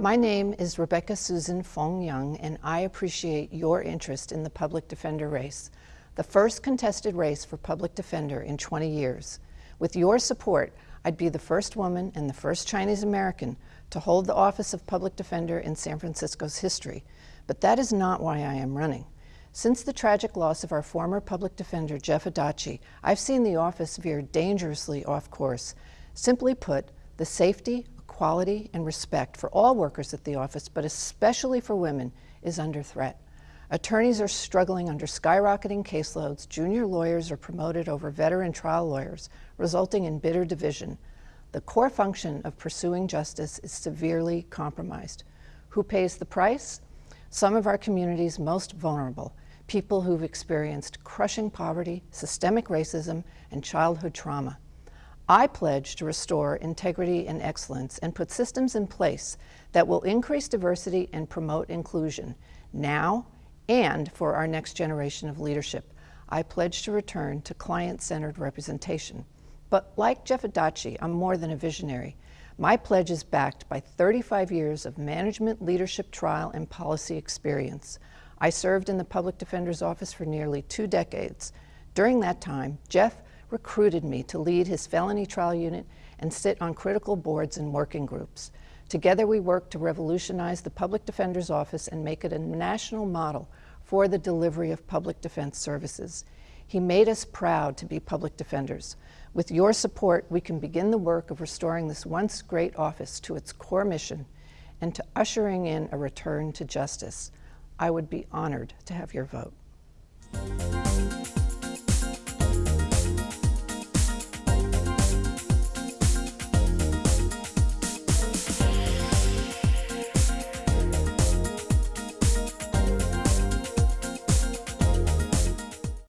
My name is Rebecca Susan Fong Young, and I appreciate your interest in the public defender race, the first contested race for public defender in 20 years. With your support, I'd be the first woman and the first Chinese American to hold the office of public defender in San Francisco's history. But that is not why I am running. Since the tragic loss of our former public defender, Jeff Adachi, I've seen the office veer dangerously off course. Simply put, the safety, quality and respect for all workers at the office, but especially for women, is under threat. Attorneys are struggling under skyrocketing caseloads. Junior lawyers are promoted over veteran trial lawyers, resulting in bitter division. The core function of pursuing justice is severely compromised. Who pays the price? Some of our community's most vulnerable, people who've experienced crushing poverty, systemic racism, and childhood trauma. I pledge to restore integrity and excellence and put systems in place that will increase diversity and promote inclusion now and for our next generation of leadership. I pledge to return to client-centered representation. But like Jeff Adachi, I'm more than a visionary. My pledge is backed by 35 years of management, leadership, trial, and policy experience. I served in the Public Defender's Office for nearly two decades. During that time, Jeff recruited me to lead his felony trial unit and sit on critical boards and working groups. Together we worked to revolutionize the Public Defender's Office and make it a national model for the delivery of public defense services. He made us proud to be public defenders. With your support, we can begin the work of restoring this once great office to its core mission and to ushering in a return to justice. I would be honored to have your vote.